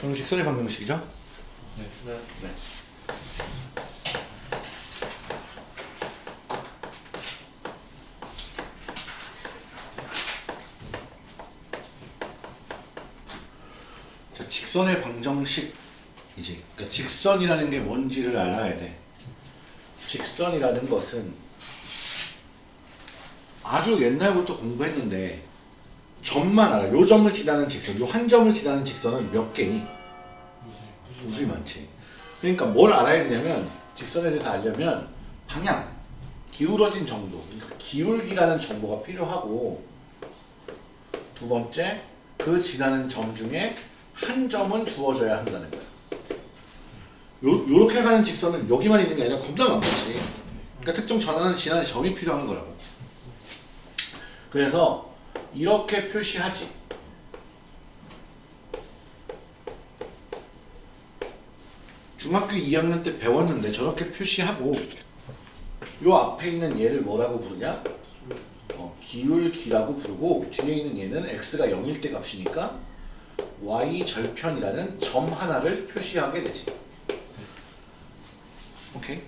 방정식 선의 방정식이죠? 네. 네. 자, 직선의 방정식이지. 그러니까 직선이라는 게 뭔지를 알아야 돼. 직선이라는 것은 아주 옛날부터 공부했는데 점만 알아. 요 점을 지나는 직선, 요 한 점을 지나는 직선은 몇 개니? 무슨 무수히 많지. 그러니까 뭘 알아야 되냐면 직선에 대해서 알려면 방향, 기울어진 정도, 그러니까 기울기라는 정보가 필요하고 두 번째 그 지나는 점 중에 한 점은 주어져야 한다는 거야. 요, 요렇게 가는 직선은 여기만 있는 게 아니라 겁나 많겠지. 그러니까 특정 전환을 지나는 점이 필요한 거라고. 그래서 이렇게 표시하지. 중학교 2학년 때 배웠는데 저렇게 표시하고 요 앞에 있는 얘를 뭐라고 부르냐? 어, 기울기라고 부르고 뒤에 있는 얘는 x가 0일 때 값이니까 y 절편이라는 점 하나를 표시하게 되지. 오케이?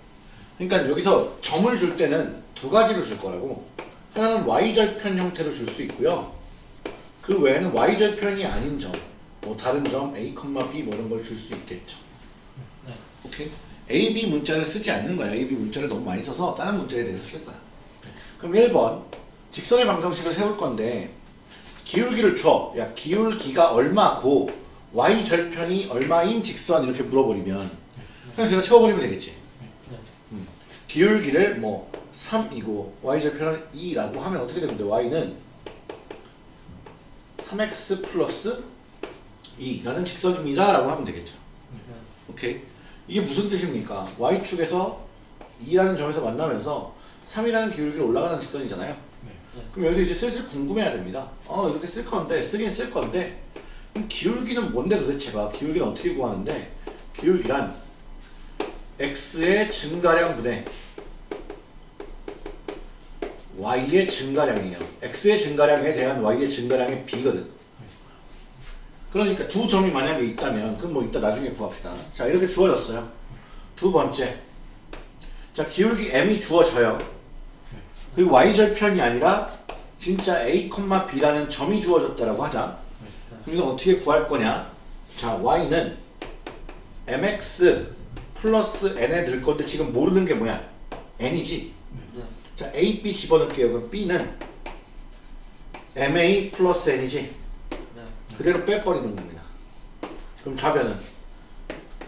그러니까 여기서 점을 줄 때는 두 가지로 줄 거라고 하나는 y 절편 형태로 줄 수 있고요. 그 외에는 y 절편이 아닌 점, 뭐 다른 점 a, b 뭐 이런 걸 줄 수 있겠죠. 오케이? A, B 문자를 쓰지 않는 거야. A, B 문자를 너무 많이 써서 다른 문자에 대해서 쓸 거야. 그럼 1번 직선의 방정식을 세울 건데 기울기를 줘. 야 기울기가 얼마고 y 절편이 얼마인 직선 이렇게 물어버리면 그냥 그거 채워버리면 되겠지. 음. 기울기를 뭐 3이고 y 절편은 2라고 하면 어떻게 되는데 y는 3x 플러스 2라는 직선입니다 라고 하면 되겠죠. 오케이. 이게 무슨 뜻입니까? y축에서 2라는 점에서 만나면서 3이라는 기울기로 올라가는 직선이잖아요. 그럼 여기서 이제 슬슬 궁금해야 됩니다. 어 이렇게 쓸 건데 쓰긴 쓸 건데 그럼 기울기는 뭔데 도대체가 기울기는 어떻게 구하는데 기울기란 x의 증가량 분의 y의 증가량이에요. x의 증가량에 대한 y의 증가량의 b거든. 그러니까 두 점이 만약에 있다면 그럼 뭐 이따 나중에 구합시다. 자 이렇게 주어졌어요. 두 번째 자 기울기 m이 주어져요. 그리고 y절편이 아니라 진짜 a, b라는 점이 주어졌다라고 하자. 그럼 이건 어떻게 구할 거냐? 자 y는 mx 플러스 n에 넣을 건데 지금 모르는 게 뭐야? n이지. 자 a, b 집어넣을게요. 그럼 b는 ma 플러스 n이지. 그대로 빼버리는 겁니다. 그럼 좌변은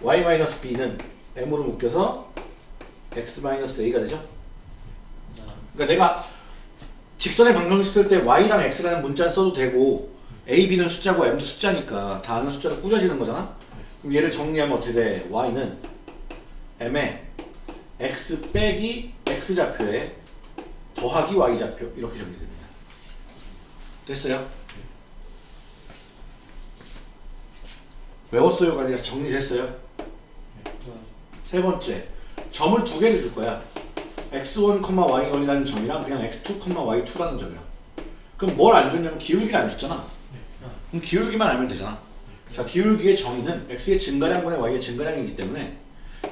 y-b는 m으로 묶여서 x-a가 되죠? 그러니까 내가 직선의 방정식 쓸 때 y랑 x라는 문자를 써도 되고 a, b는 숫자고 m도 숫자니까 다 아는 숫자로 꾸려지는 거잖아? 그럼 얘를 정리하면 어떻게 돼? y는 m에 x 빼기 x좌표에 더하기 y좌표 이렇게 정리됩니다. 됐어요? 외웠어요가 아니라 정리됐어요? 세 번째 점을 두 개를 줄 거야 x1, y1이라는 점이랑 그냥 x2, y2라는 점이랑 그럼 뭘 안 줬냐면 기울기를 안 줬잖아 그럼 기울기만 알면 되잖아 자 기울기의 정의는 x의 증가량분의 y의 증가량이기 때문에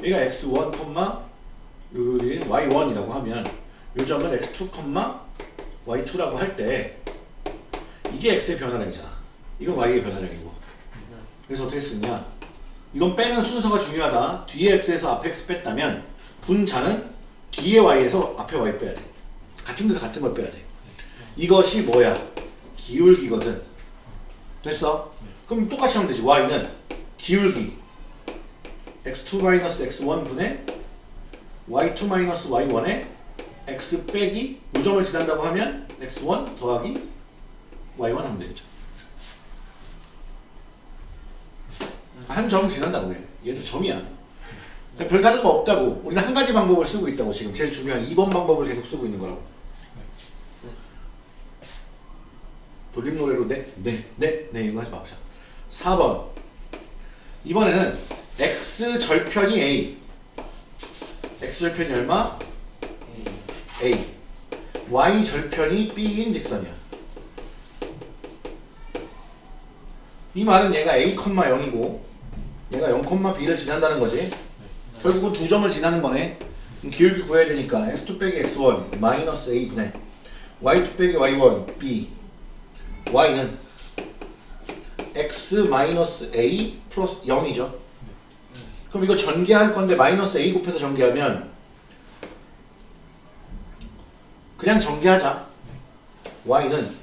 얘가 x1, 여기 y1이라고 하면 이 점을 x2, y2라고 할 때 이게 x의 변화량이잖아. 이건 y의 변화량이고. 그래서 어떻게 쓰냐? 이건 빼는 순서가 중요하다. 뒤에 x에서 앞에 x 뺐다면 분자는 뒤에 y에서 앞에 y 빼야 돼. 같은 데서 같은 걸 빼야 돼. 이것이 뭐야? 기울기거든. 됐어? 그럼 똑같이 하면 되지. Y는 기울기. X2 x1 분의 y2 y1에 x 빼기 요 점을 지난다고 하면 x1 더하기 y1 하면 되겠죠 한 점 지난다고 해. 얘도 점이야. 그러니까 별 다른 거 없다고. 우리는 한 가지 방법을 쓰고 있다고 지금 제일 중요한 2번 방법을 계속 쓰고 있는 거라고. 돌림 노래로 네, 네, 네, 네 이거 하지 맙시다. 4번 이번에는 x 절편이 a x절편이 얼마? A. Y절편이 b인 직선이야. 이 말은 얘가 a, 0이고 얘가 0, b를 지난다는 거지. 결국은 두 점을 지나는 거네. 기울기 구해야 되니까 x2 빼기 x1 마이너스 a 분의 y2 빼기 y1 b. Y는 x 마이너스 a 플러스 0이죠. 그럼 이거 전개할 건데 마이너스 a 곱해서 전개하면 그냥 전개하자. y는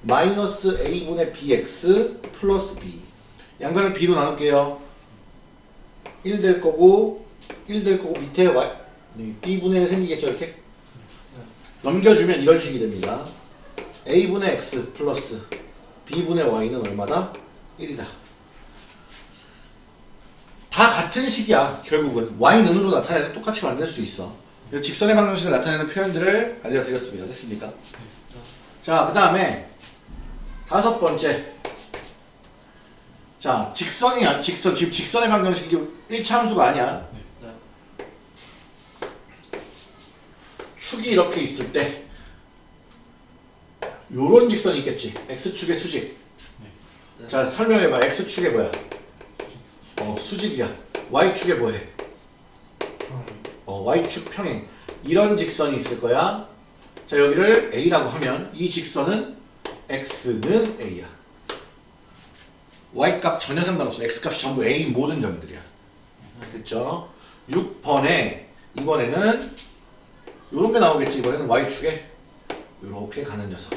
마이너스 a분의 bx 플러스 b. 양변을 b로 나눌게요. 1 될 거고 1 될 거고 밑에 y b분의 1 생기겠죠 이렇게? 넘겨주면 이런 식이 됩니다. a분의 x 플러스 b분의 y는 얼마다? 1이다. 다 같은 식이야 결국은. y는으로 나타내도 똑같이 만들 수 있어 직선의 방정식을 나타내는 표현들을 알려드렸습니다. 됐습니까? 자 그 다음에 다섯 번째. 자 직선이야. 직선. 지금 직선의 방정식이 1차 함수가 아니야. 축이 이렇게 있을 때 요런 직선이 있겠지. X축의 수직. 자 설명해봐 x축의 뭐야? 어 수직이야. Y축의 뭐해? 어 y축 평행. 이런 직선이 있을 거야. 자 여기를 a라고 하면 이 직선은 x는 a야. Y값 전혀 상관없어. X값이 전부 a 모든 점들이야. 됐죠? 6번에 이번에는 요런 게 나오겠지. 이번에는 y축에 요렇게 가는 녀석.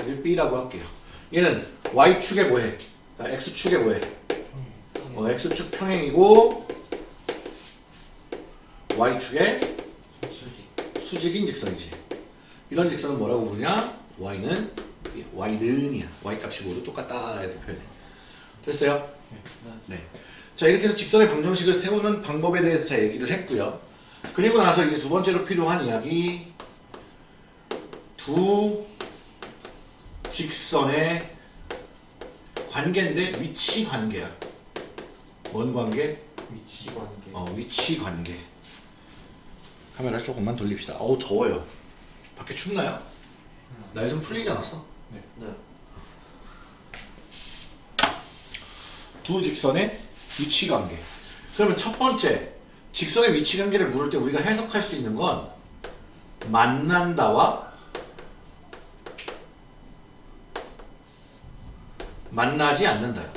얘를 b라고 할게요. 얘는 y축에 뭐해? 아, x축에 뭐해? 어, x축 평행이고 y축에 수직인 직선이지 이런 직선은 뭐라고 부르냐 y는 y는이야 y값이 모두 똑같다 이렇게 표현해 됐어요? 네. 자 이렇게 해서 직선의 방정식을 세우는 방법에 대해서 다 얘기를 했고요 그리고 나서 이제 두 번째로 필요한 이야기 두 직선의 관계인데 위치 관계야 뭔 관계? 위치 관계. 어, 위치 관계. 카메라 조금만 돌립시다. 어우 더워요. 밖에 춥나요? 날좀 풀리지 않았어? 네. 두 직선의 위치 관계. 그러면 첫 번째 직선의 위치 관계를 물을 때 우리가 해석할 수 있는 건 만난다와 만나지 않는다요.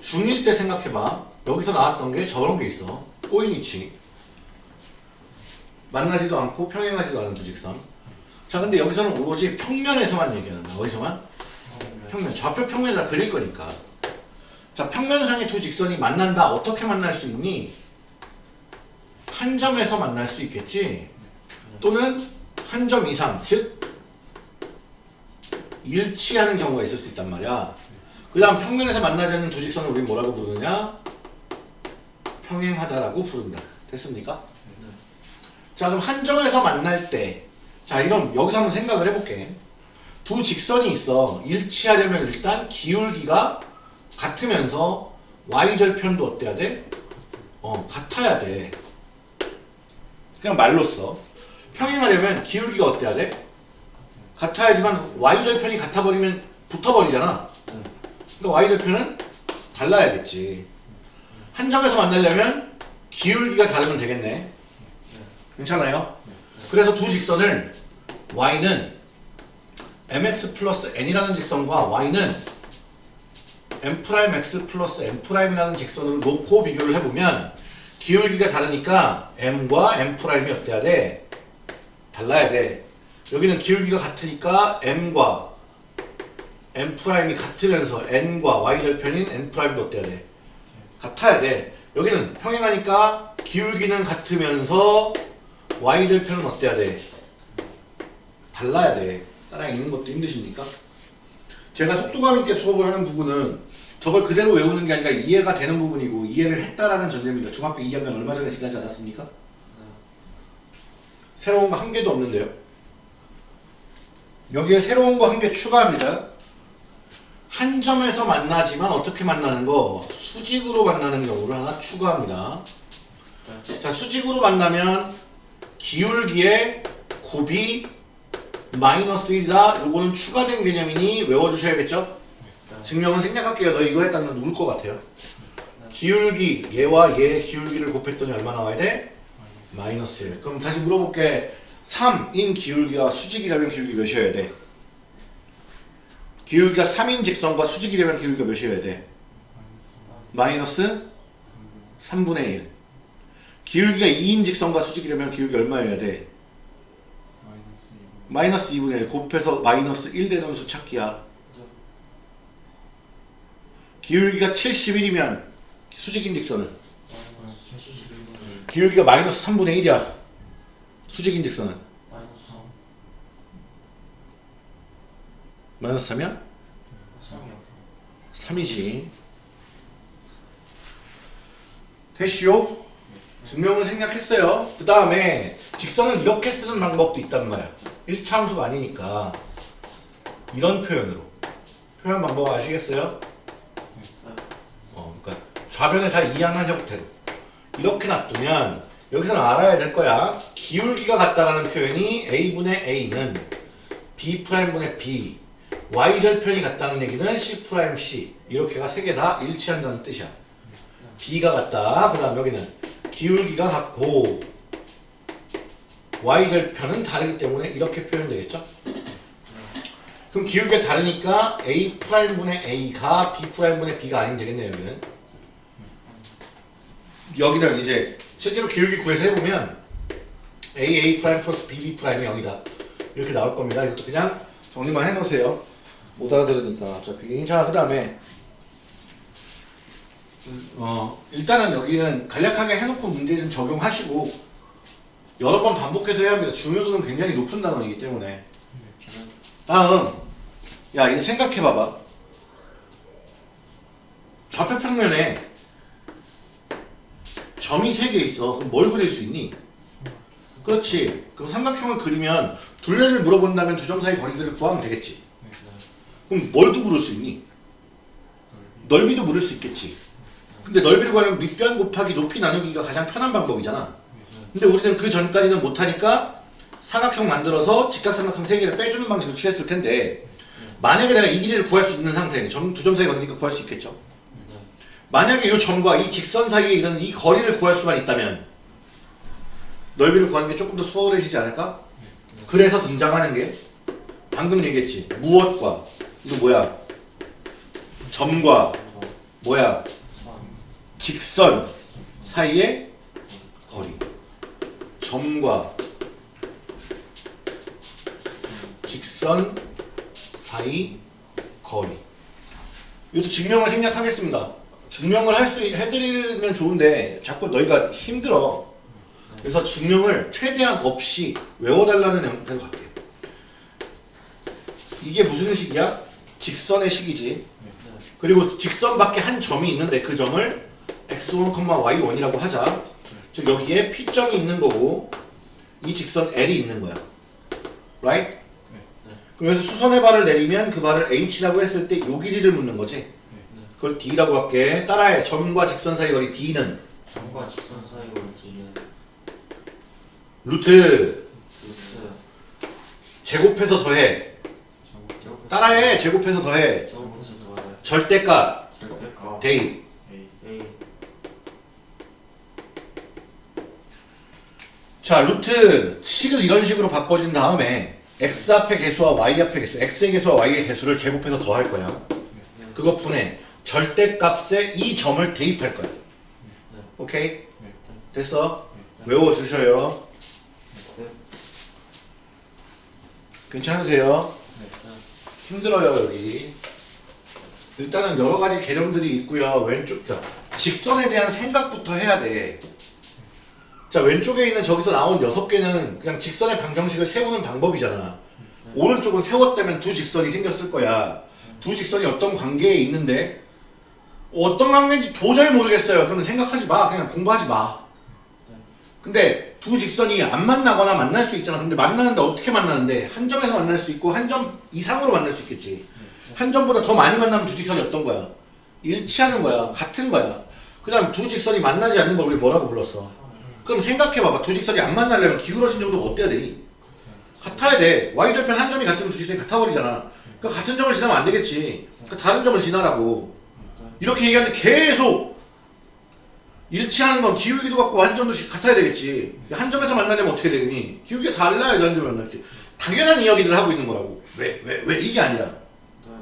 중1 때 생각해봐. 여기서 나왔던 게 저런 게 있어. 꼬인 위치. 만나지도 않고 평행하지도 않은 두 직선. 자, 근데 여기서는 오로지 평면에서만 얘기하는 거야. 어디서만? 평면. 좌표 평면에다 그릴 거니까. 자, 평면상의 두 직선이 만난다. 어떻게 만날 수 있니? 한 점에서 만날 수 있겠지. 또는 한 점 이상, 즉 일치하는 경우가 있을 수 있단 말이야. 그 다음 평면에서 만나지 않는 두 직선을 우리 뭐라고 부르느냐? 평행하다라고 부른다. 됐습니까? 자 그럼 한 점에서 만날 때, 자 이럼 여기서 한번 생각을 해볼게. 두 직선이 있어. 일치하려면 일단 기울기가 같으면서 y절편도 어때야 돼? 어 같아야 돼. 그냥 말로 써. 평행하려면 기울기가 어때야 돼? 같아야지만 y절편이 같아버리면 붙어버리잖아. 그러니까 y절편은 달라야겠지. 한 점에서 만나려면 기울기가 다르면 되겠네. 괜찮아요? 그래서 두 직선을 y는 mx 플러스 n이라는 직선과 y는 m'x 플러스 m'이라는 직선으로 놓고 비교를 해보면 기울기가 다르니까 m과 m'이 어때야 돼? 달라야 돼. 여기는 기울기가 같으니까 m과 m'이 같으면서 n과 y절편인 n'도 어때야 돼? 같아야 돼. 여기는 평행하니까 기울기는 같으면서 y절편은 어때야 돼? 달라야 돼. 따라 읽는 것도 힘드십니까? 제가 속도감 있게 수업을 하는 부분은 저걸 그대로 외우는 게 아니라 이해가 되는 부분이고 이해를 했다라는 전제입니다. 중학교 2학년 얼마 전에 지나지 않았습니까? 새로운 거 한 개도 없는데요. 여기에 새로운 거 한 개 추가합니다. 한 점에서 만나지만 어떻게 만나는 거? 수직으로 만나는 경우를 하나 추가합니다. 자, 수직으로 만나면 기울기의 곱이 마이너스 1이다. 요거는 추가된 개념이니 외워주셔야겠죠? 증명은 생략할게요. 너 이거 했다면 울것 같아요. 기울기, 얘와 얘의 기울기를 곱했더니 얼마 나와야 돼? 마이너스 1. 그럼 다시 물어볼게. 3인 기울기가 수직이라면 기울기 몇이어야 돼? 기울기가 3인 직선과 수직이라면 기울기가 몇이어야 돼? 마이너스 3분의 1. 기울기가 2인 직선과 수직이라면 기울기 얼마여야 돼? 마이너스 2분. 마이너스 2분의 1 곱해서 마이너스 1 되는 수 찾기야. 기울기가 71이면 수직인 직선은 마이너스 71분의 기울기가 마이너스 3분의 1이야. 수직인 직선은 마이너스 3. 마이너스 3이야? 3이요 3이지. 됐시오? 증명은 생략했어요. 그 다음에 직선을 이렇게 쓰는 방법도 있단 말이야. 1차 함수가 아니니까 이런 표현으로 표현 방법 아시겠어요? 어, 그러니까 좌변에 다 이항한 형태로 이렇게 놔두면 여기서는 알아야 될 거야. 기울기가 같다라는 표현이 a분의 a는 b 프라임분의 b y절편이 같다는 얘기는 c 프라임 c 이렇게가 세 개 다 일치한다는 뜻이야. b가 같다. 그 다음 여기는 기울기가 같고 y절편은 다르기 때문에 이렇게 표현되겠죠? 그럼 기울기가 다르니까 a 프라임분의 a가 b 프라임분의 b가 아니면 되겠네요 여기는 여기는 이제 실제로 기울기 구해서 해보면 a a 프라임 플러스 b b 프라임이 0이다 이렇게 나올 겁니다 이것도 그냥 정리만 해놓으세요. 못 알아들으니까. 어차피 자 그 다음에. 어 일단은 여기는 간략하게 해놓고 문제 좀 적용하시고 여러 번 반복해서 해야 합니다. 중요도는 굉장히 높은 단원이기 때문에. 다음. 야 이제 생각해봐봐. 좌표 평면에 점이 세개 있어. 그럼 뭘 그릴 수 있니? 그렇지. 그럼 삼각형을 그리면 둘레를 물어본다면 두 점 사이 거리들을 구하면 되겠지 그럼 뭘도 물을 수 있니? 넓이도 물을 수 있겠지 근데 넓이를 구하면 밑변 곱하기 높이 나누기가 가장 편한 방법이잖아 근데 우리는 그 전까지는 못하니까 사각형 만들어서 직각삼각형 세 개를 빼주는 방식을 취했을 텐데 만약에 내가 이 길이를 구할 수 있는 상태 두점 사이 거리니까 구할 수 있겠죠 만약에 이 점과 이 직선 사이에 있는 이 거리를 구할 수만 있다면 넓이를 구하는 게 조금 더 수월해지지 않을까? 그래서 등장하는 게 방금 얘기했지. 무엇과. 이거 뭐야? 점과 뭐야? 직선 사이의 거리. 점과 직선 사이 거리. 이것도 증명을 생략하겠습니다. 증명을 할 수 해드리면 좋은데 자꾸 너희가 힘들어 그래서 증명을 최대한 없이 외워달라는 형태로 갈게요. 이게 무슨 식이야? 직선의 식이지. 그리고 직선 밖에 한 점이 있는데 그 점을 x1, y1이라고 하자. 즉 여기에 P점이 있는 거고 이 직선 L이 있는 거야. Right? 그래서 수선의 발을 내리면 그 발을 H라고 했을 때 요 길이를 묻는 거지. 그걸 D라고 할게. 따라해. 점과 직선 사이 거리 D는? 점과 직선 사이 루트 제곱해서 더해. 따라해. 제곱해서 더해. 절대값 대입 자 루트 식을 이런 식으로 바꿔준 다음에 x 앞의 개수와 y 앞의 개수 x의 개수와 y의 개수를 제곱해서 더할 거야. 그것뿐에 절대값에 이 점을 대입할 거야. 오케이? 네. 됐어? 외워주셔요 괜찮으세요? 힘들어요 여기. 일단은 여러 가지 개념들이 있고요. 왼쪽 자, 직선에 대한 생각부터 해야 돼자 왼쪽에 있는 저기서 나온 여섯 개는 그냥 직선의 방정식을 세우는 방법이잖아. 오른쪽은 세웠다면 두 직선이 생겼을 거야. 두 직선이 어떤 관계에 있는데 어떤 관계인지 도저히 모르겠어요. 그러면 생각하지 마. 그냥 공부하지 마. 근데 두 직선이 안 만나거나 만날 수 있잖아 근데 만나는데 어떻게 만나는데 한 점에서 만날 수 있고 한 점 이상으로 만날 수 있겠지 한 점보다 더 많이 만나면 두 직선이 어떤 거야? 일치하는 거야. 같은 거야. 그 다음 두 직선이 만나지 않는 걸 우리 뭐라고 불렀어? 그럼 생각해봐봐. 두 직선이 안 만나려면 기울어진 정도가 어때야 되니? 같아야 돼. y절편 한 점이 같으면 두 직선이 같아버리잖아. 그러니까 같은 점을 지나면 안 되겠지. 그러니까 다른 점을 지나라고. 이렇게 얘기하는데 계속 일치하는 건 기울기도 같고 한 점도 같아야 되겠지. 한 점에서 만나려면 어떻게 되니? 기울기가 달라야지 한 점에 만나지. 당연한 이야기를 하고 있는 거라고. 왜, 왜, 왜 이게 아니라. 네.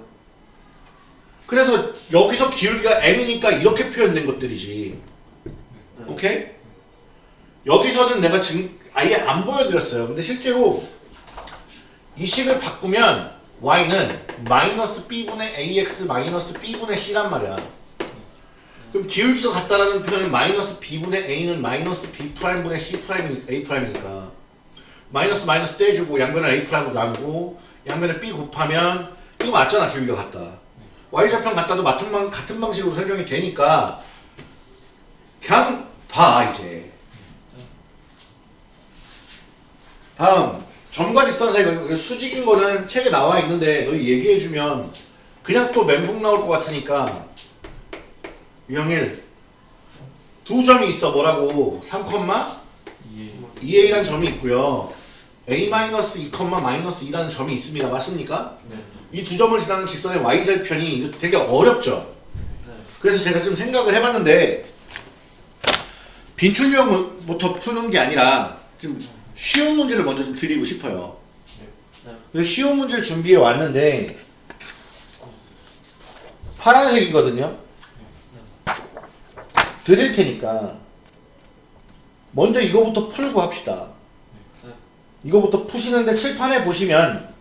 그래서 여기서 기울기가 m이니까 이렇게 표현된 것들이지. 네. 오케이? 여기서는 내가 지금 아예 안 보여드렸어요. 근데 실제로 이 식을 바꾸면 y는 마이너스 b분의 ax 마이너스 b분의 c란 말이야. 그럼 기울기가 같다라는 표현은 마이너스 b분의 a는 마이너스 b 프라임분의 c 프라임 a 프라임이니까. 마이너스 마이너스 떼주고 양변을 a 프라임으로 나누고 양변을 b 곱하면 이거 맞잖아 기울기가 같다. y 절편 같다도 같은, 방식으로 설명이 되니까 그냥 봐 이제. 다음 점과 직선 사이 그 수직인 거는 책에 나와 있는데 너희 얘기해주면 그냥 또 멘붕 나올 것 같으니까 유형일 두 점이 있어 뭐라고 3, 이해. 2a라는 점이 있고요 a-2, 마이너스 2라는 점이 있습니다 맞습니까? 네. 이두 점을 지나는 직선의 y절편이 되게 어렵죠 네. 그래서 제가 좀 생각을 해봤는데 빈출력부터 푸는 게 아니라 좀 쉬운 문제를 먼저 좀 드리고 싶어요. 네. 그래서 쉬운 문제를 준비해 왔는데 파란색이거든요. 드릴 테니까 먼저 이거부터 풀고 합시다. 네. 이거부터 푸시는데 칠판에 보시면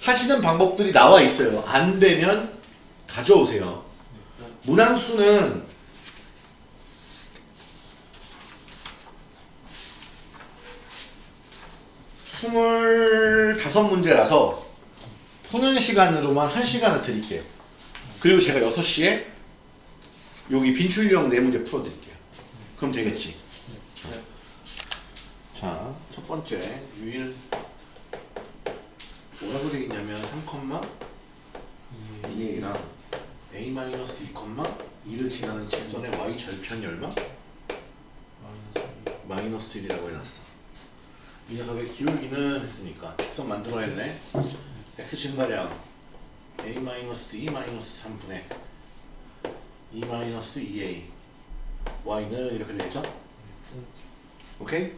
하시는 방법들이 나와 있어요. 안 되면 가져오세요. 문항수는 스물다섯 문제라서 푸는 시간으로만 한 시간을 드릴게요. 그리고 제가 6시에 여기 빈출형 네 문제 풀어드릴게요. 그럼 되겠지? 네. 자, 첫 번째 유일 뭐라고 되겠냐면 3, 이해. 2a랑 a-2, 2를 지나는 직선의 y 절편이 얼마? 마이너스 마이너스 1이라고 해놨어. 이 녀석의 기울기는 했으니까 직선 만들어야 되네. x 증가량 a-2 3분의 2 2a y는 이렇게 되겠죠? 오케이?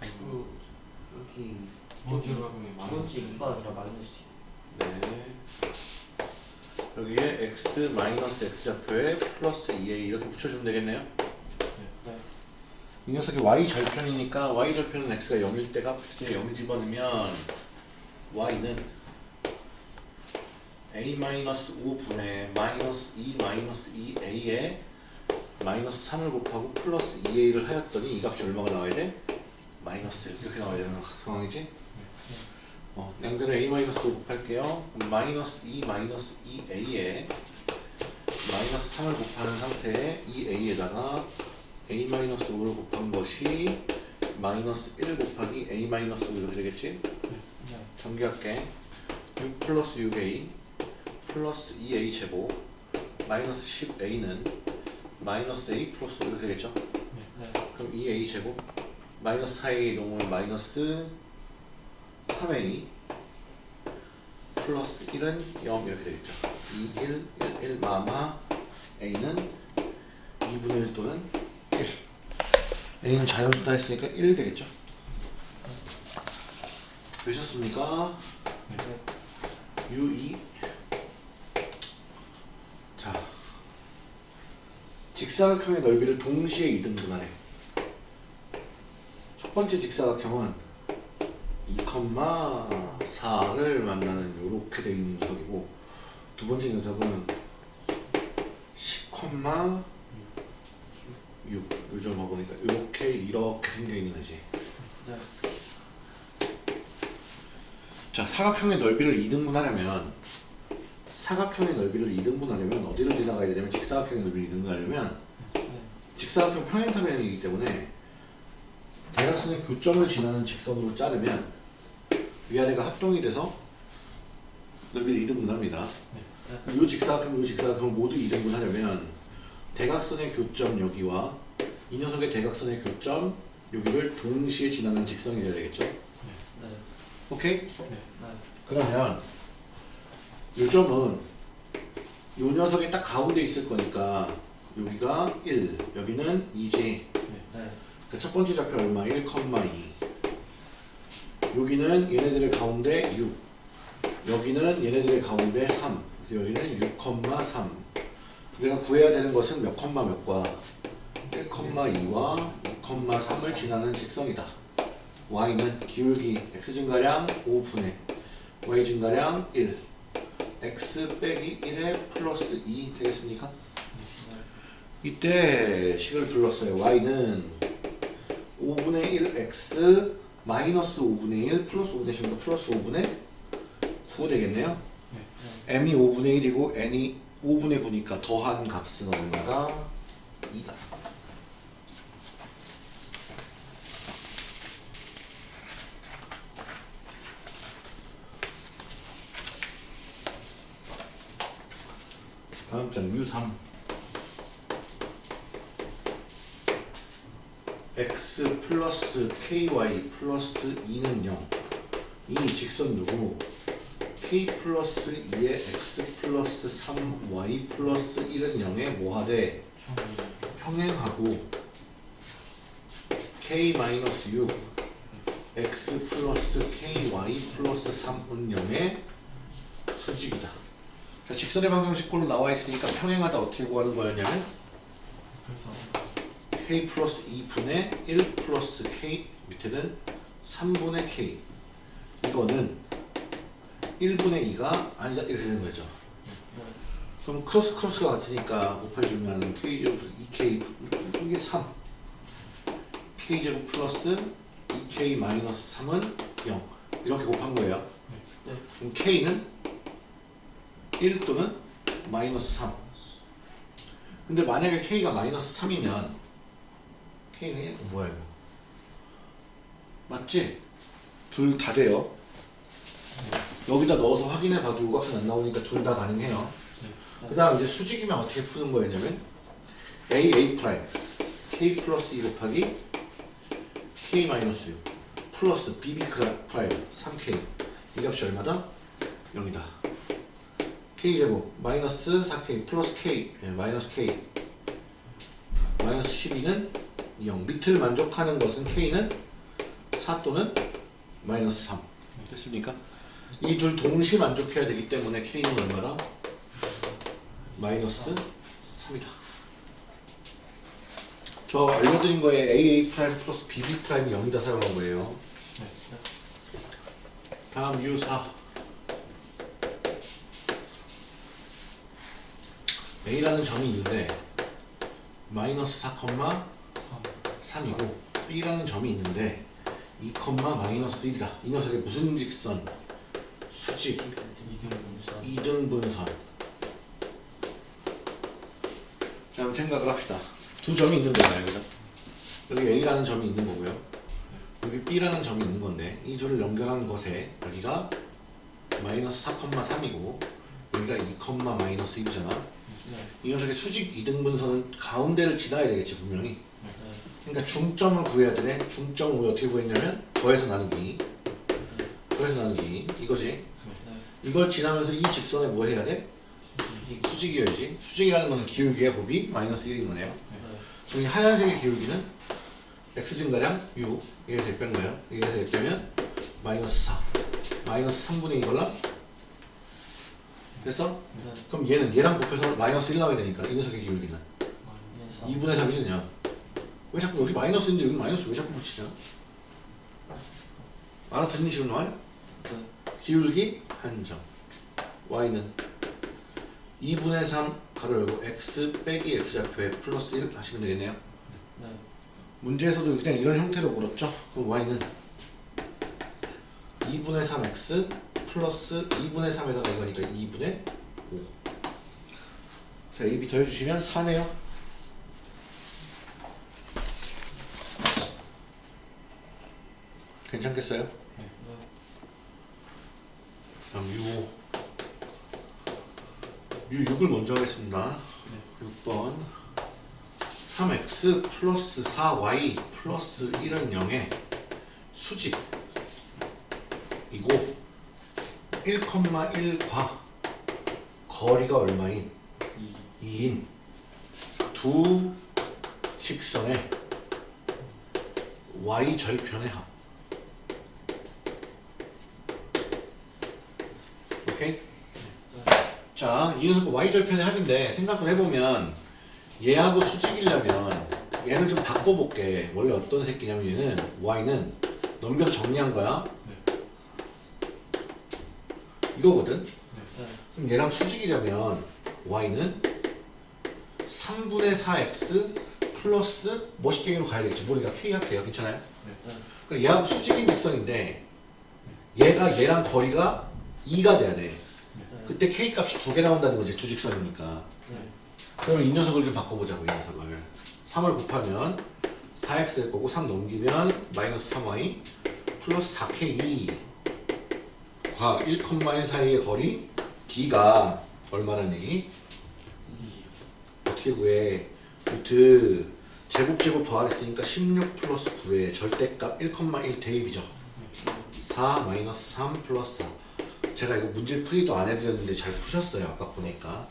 그 여기 어디로 가면 두 번째 이가 아니라 마이너스. 네. 여기에 x 마이너스 x 좌표에 플러스 2a 이렇게 붙여주면 되겠네요. 네. 이 녀석이 y 절편이니까 y 절편은 x가 0일 때가 x에 0을 집어넣으면 y는 a 마이너스 5분의 마이너스 2 마이너스 2a에 마이너스 3을 곱하고 플러스 2a를 하였더니 이 값이 얼마가 나와야 돼? 마이너스 이렇게 나와야 되는 상황이지? 어, 양변을 a 마이너스 5 곱할게요. 마이너스 2 마이너스 2a에 마이너스 3을 곱하는 상태에 2a에다가 a 마이너스 5를 곱한 것이 마이너스 1 곱하기 a 마이너스 5 이렇게 되겠지? 네. 전개할게 6 플러스 6a 플러스 2a 제곱 마이너스 10a는 마이너스 a 플러스 5 이렇게 되겠죠? 네. 그럼 2a 제곱 마이너스 4a 넘으면 마이너스 3a 플러스 1은 0 이렇게 되겠죠 2, 1, 1, 1 마마 a는 2분의 1 또는 1 a는 자연수다 했으니까 1 되겠죠 되셨습니까? 네. U2 자 직사각형의 넓이를 동시에 2등분하래 첫 번째 직사각형은 2,4를 만나는 이렇게 돼 있는 녀석이고 두 번째 녀석은 10,6 요즘 보니까 이렇게 이렇게 생겨 있는 거지 네. 자 사각형의 넓이를 2등분하려면 사각형의 넓이를 2등분하려면 어디를 지나가야 되냐면 직사각형의 넓이를 2등분하려면 네. 직사각형 평행타변이기 때문에 대각선의 교점을 지나는 직선으로 자르면 위아래가 합동이 돼서 넓이를 2등분합니다. 네. 요 직사각형, 요 직사각형 모두 이등분 하려면 대각선의 교점 여기와 이 녀석의 대각선의 교점 여기를 동시에 지나는 직선이 돼야 되겠죠? 네. 오케이? 그러면 요 점은 요 녀석이 딱 가운데 있을 거니까 여기가 1, 여기는 2지. 네. 네. 그첫 번째 좌표 얼마? 1,2. 여기는 얘네들의 가운데 6. 여기는 얘네들의 가운데 3. 그래서 여기는 6,3. 내가 구해야 되는 것은 몇 컴마 몇과 1,2와 6,3을 지나는 직선이다. y는 기울기 x 증가량 5분의 y 증가량 1. X 빼기 1에 플러스 2 되겠습니까? 이때 식을 불렀어요. y는 5분의 1 x 마이너스 5분의 1 플러스 5분의 10 플러스 5분의 9 되겠네요. 네. 네. m이 5분의 1이고 n이 5분의 9니까 더한 값은 얼마다? 2다. 장 U3 x 플러스 ky 플러스 2는 0. 이 직선 누구? k 플러스 2에 x 플러스 3y 플러스 1은 0에 뭐하되. 평행하고 k 마이너스 6 x 플러스 ky 플러스 3은 0의 수직이다. 자, 직선의 방정식꼴로 나와 있으니까 평행하다 어떻게 구하는 거였냐면 k 플러스 2분의 1 플러스 k 밑에는 3분의 k 이거는 1분의 2가 아니다 이렇게 되는 거죠. 네. 그럼 크로스 크로스가 같으니까 곱해주면 k제곱 2k 이게 3 k제곱 플러스 2k 마이너스 3은 0 이렇게 곱한 거예요. 네. 네. 그럼 k는 1 또는 마이너스 3 근데 만약에 k가 마이너스 3이면 k가 1 뭐야 이거? 맞지? 둘 다 돼요. 여기다 넣어서 확인해 봐도 요각은 안 나오니까 둘 다 가능해요. 네. 그 다음 이제 수직이면 어떻게 푸는 거였냐면 a a 프라임. K 플러스 2 곱하기 k 마이너스 6 플러스 b b 프라임 3k 이 값이 얼마다? 0이다 k 제곱 마이너스 4k 플러스 k 예, 마이너스 k 마이너스 12는 0 밑을 만족하는 것은 k는 4 또는 마이너스 3 됐습니까? 이 둘 동시 만족해야 되기 때문에 k는 얼마다? 마이너스 3이다. 저 알려드린 거에 AA 프라임 플러스 BB 프라임이 0이다 사용한 거예요. 네. 네. 다음 U4 A라는 점이 있는데 마이너스 4, 3이고 B라는 점이 있는데 2, 마이너스 1이다. 이 녀석의 무슨 직선? 수직 이등분선. 2등분선 자 한번 생각을 합시다 두 점이 있는 거잖아요 그죠? 여기 A라는 점이 있는 거고요 여기 B라는 점이 있는 건데 이 둘을 연결하는 것에 여기가 마이너스 4,3이고 여기가 2, 마이너스 1이잖아 네. 이 녀석의 수직 2등분선은 가운데를 지나야 되겠지 분명히 네. 그러니까 중점을 구해야 되네 중점을 우리가 어떻게 구했냐면 더해서 나누기 더해서 나누기 이거지 네. 이걸 지나면서 이 직선에 뭐 해야 돼? 수직. 수직이어야지. 수직이라는 거는 기울기의 곱이 마이너스 1인 거네요. 네. 그럼 이 하얀색의 기울기는 x 증가량 6. 이게 대뺀 거예요. 이게 대빼면 마이너스 4. 마이너스 3분의 2걸라? 됐어? 네. 그럼 얘는 얘랑 곱해서 마이너스 1 나오게 되니까 이 녀석의 기울기는 마이너스 2분의 3이지 그냥. 왜 자꾸 여기 마이너스인데 여기 마이너스 왜 자꾸 붙이냐? 알아듣니 지금 말? 네. 기울기 한점 y는 2분의 3 가로 열고 x 빼기 x 좌표에 플러스 1 하시면 되겠네요 네. 문제에서도 그냥 이런 형태로 물었죠 그럼 y는 2분의 3x 플러스 2분의 3에다가 이거니까 2분의 5 자, a, b 더해주시면 4네요 괜찮겠어요? 네. 네. 다음 6 U6을 먼저 하겠습니다. 6번 3x 플러스 4y 플러스 1은 0의 수직 이고 1,1과 거리가 얼마인 2인 두 직선의 y 절편의 합? 자, 이 녀석 y 절편의 합인데 생각을 해보면 얘하고 수직이려면 얘를 좀 바꿔볼게. 원래 어떤 새끼냐면 얘는 y는 넘겨서 정리한 거야. 이거거든. 네. 그럼 얘랑 수직이려면 y는 3분의 4x 플러스 멋있게로 가야 되겠지. 머리가 k 할게요. 괜찮아요? 네. 그러니까 얘하고 수직인 직선인데 얘가 얘랑 거리가 2가 돼야 돼. 네. 그때 k 값이 두 개 나온다는 거지 두 직선이니까. 네. 그러면 이 녀석을 좀 바꿔보자고 이 녀석을 3을 곱하면 4x 될 거고 3 넘기면 마이너스 3y 플러스 4k 과 1,1 사이의 거리 d가 얼마란 얘기? 어떻게 구해? 루트 제곱 제곱 더하랬으니까 16 플러스 9의 절대값 1,1 대입이죠 4 마이너스 3 플러스 4 제가 이거 문제 풀이도 안 해드렸는데 잘 푸셨어요 아까 보니까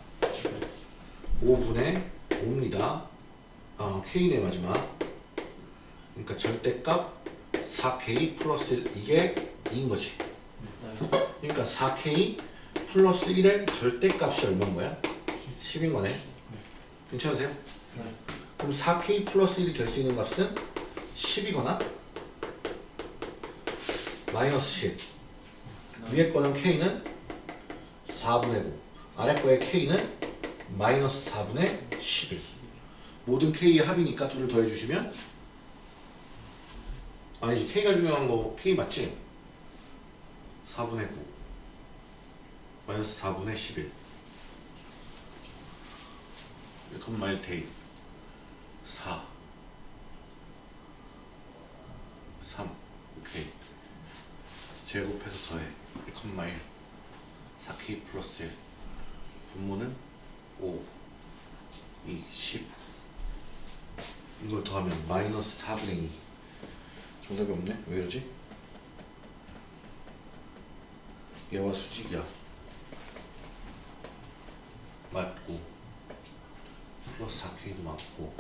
5분의 5입니다. 어, K네 마지막. 그러니까 절대값 4K 플러스 1 이게 2인 거지. 그러니까 4K 플러스 1의 절대값이 얼마인 거야? 10인 거네. 괜찮으세요? 네. 그럼 4K 플러스 1이 될 수 있는 값은 10이거나 마이너스 10. 위에 거는 K는 4분의 9. 아래 거의 K는 마이너스 4분의 11. 모든 K의 합이니까 둘을 더해주시면 아니지 K가 중요한 거 K 맞지? 4분의 9 마이너스 4분의 11 1컴마일 대입 4 3 오케이. 제곱해서 더해. 1컴마일. 4K 플러스 1 분모는 5 2 10 이걸 더하면 마이너스 4분의 2 정답이 없네? 왜 이러지? 얘와 수직이야 맞고 플러스 4K도 맞고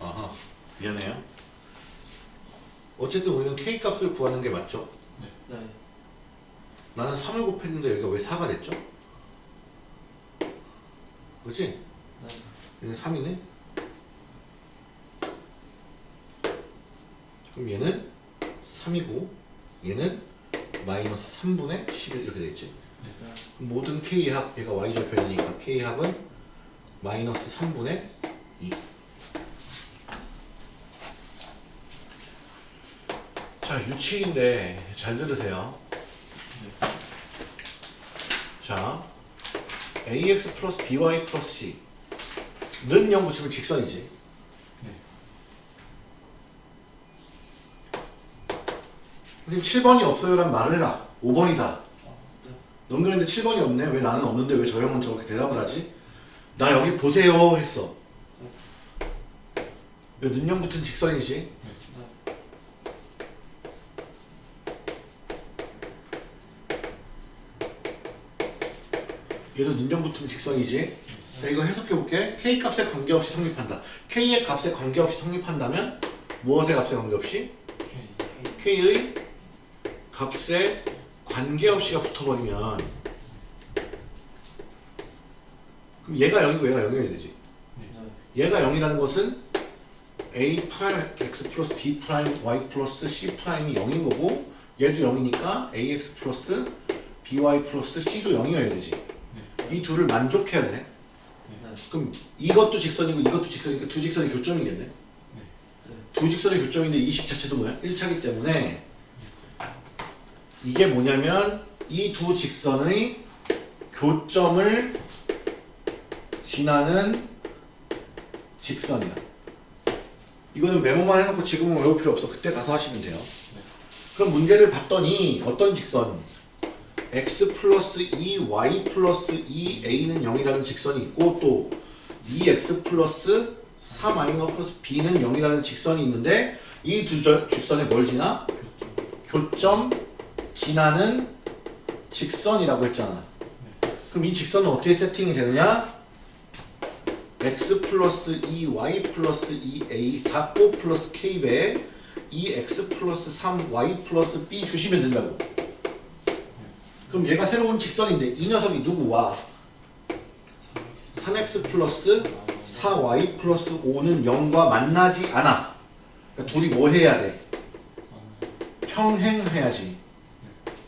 아하 미안해요 어쨌든 우리는 K 값을 구하는 게 맞죠? 네. 나는 3을 곱했는데 여기가 왜 4가 됐죠? 그렇지? 네. 얘는 3이네? 그럼 얘는 3이고 얘는 마이너스 3분의 11 이렇게 되겠지? 네. 모든 K합, 얘가 Y절편이니까 K합은 마이너스 3분의 2 자, 유치인데 잘 들으세요. 자, ax 플러스 by 플러스 c 는 0 붙이면 직선이지. 선생님 7번이 없어요란 말을 해라. 5번이다. 아, 네. 넘겼는데 7번이 없네. 왜 나는 없는데 왜 저 형은 저렇게 대답을 하지? 나 여기 보세요 했어. 왜 는영 붙은 직선이지? 네. 네. 얘도 는영 붙은 직선이지. 자, 이거 해석해 볼게. k 값에 관계없이 성립한다. k의 값에 관계없이 성립한다면 무엇의 값에 관계없이? K의 값에 관계없이가 붙어버리면 그럼 얘가 0이고 얘가 0이어야 되지. 네. 얘가 0이라는 것은 a 프라임 x 플러스 b 프라임 y 플러스 c 프라임이 0인 거고 얘도 0이니까 ax 플러스 by 플러스 c도 0이어야 되지. 네. 이 둘을 만족해야 되네. 네. 그럼 이것도 직선이고 이것도 직선이니까 두 직선이 교점이겠네. 네. 두 직선의 교점인데 이 식 자체도 뭐야? 1차기 때문에 이게 뭐냐면 이 두 직선의 교점을 지나는 직선이야. 이거는 메모만 해놓고 지금은 외울 필요 없어. 그때 가서 하시면 돼요. 그럼 문제를 봤더니 어떤 직선? x 플러스 2 y 플러스 2 a는 0이라는 직선이 있고 또 2x 플러스 3y 플러스 b는 0이라는 직선이 있는데 이 두 직선에 뭘 지나? 교점 지나는 직선이라고 했잖아. 그럼 이 직선은 어떻게 세팅이 되느냐? x 플러스 2y 플러스 2a 닫고 플러스 k배 2x 플러스 3y 플러스 b 주시면 된다고. 그럼 얘가 새로운 직선인데 이 녀석이 누구와 3x 플러스 4y 플러스 5는 0과 만나지 않아. 그러니까 둘이 뭐 해야 돼? 평행해야지.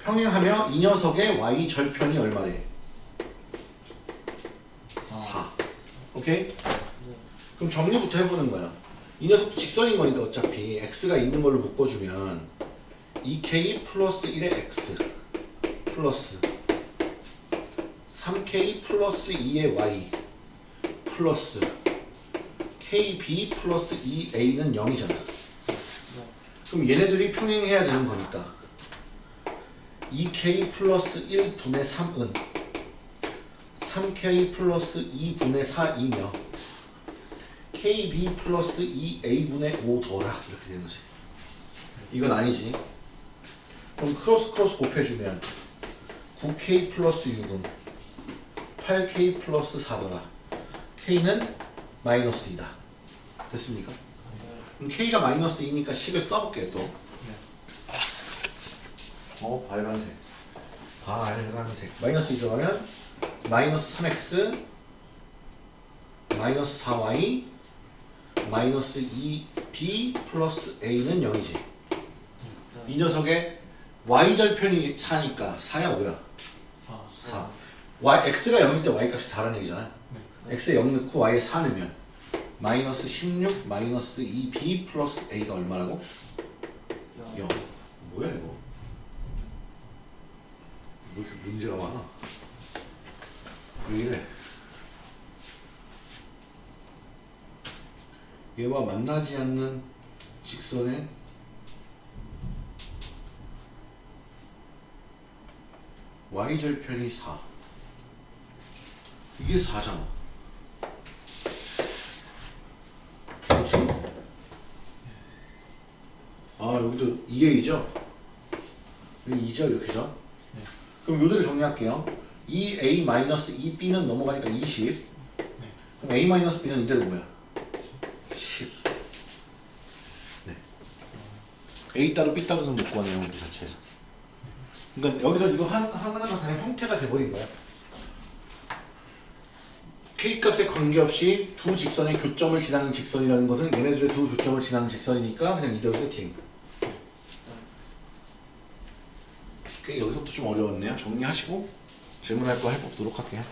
평행하면 이 녀석의 y 절편이 얼마래? 4. 오케이? 그럼 정리부터 해보는 거야. 이 녀석도 직선인 거니까 어차피 x가 있는 걸로 묶어주면 2k 플러스 1의 x 플러스 3k 플러스 2의 y 플러스 kb 플러스 2a는 0이잖아. 그럼 얘네들이 평행해야 되는 거니까 2k 플러스 1분의 3은 3k 플러스 2분의 4이며 kb 플러스 2a분의 5 더라. 이렇게 되는 거지. 이건 아니지. 그럼 크로스 크로스 곱해주면 9k 플러스 6은 8k 플러스 4더라. k는 마이너스 2다. 됐습니까? 그럼 k가 마이너스 2니까 10을 써볼게 또 어, 빨간색. 빨간색. 마이너스 2 들어가면 마이너스 3x 마이너스 4y 마이너스 2b 플러스 a는 0이지. 이 녀석의 y절편이 4니까 4야 뭐야? 4 4. y, x가 0일 때 y 값이 4라는 얘기잖아. 네. x에 0 넣고 y에 4 넣으면 마이너스 16 마이너스 2b 플러스 a가 얼마라고? 0. 뭐야 이거? 왜 이렇게 문제가 많아? 왜 이래? 얘와 만나지 않는 직선의 y절편이 4 이게 4잖아 그렇지? 아 여기도 2a죠? 여기 2죠 이렇게죠? 네. 그럼 요대로 정리할게요. 2a-2b는 넘어가니까 20 그럼 a-b는 이대로 뭐야? 10 네. a 따로 b 따로는 못 구하네요 문제 자체에서. 그러니까 여기서 이거 한, 하나가 그냥 형태가 돼버린 거야. K값에 관계없이 두 직선의 교점을 지나는 직선이라는 것은 얘네들의 두 교점을 지나는 직선이니까 그냥 이대로 세팅 그 여기서부터 좀 어려웠네요. 정리하시고 질문할 거 해보도록 할게요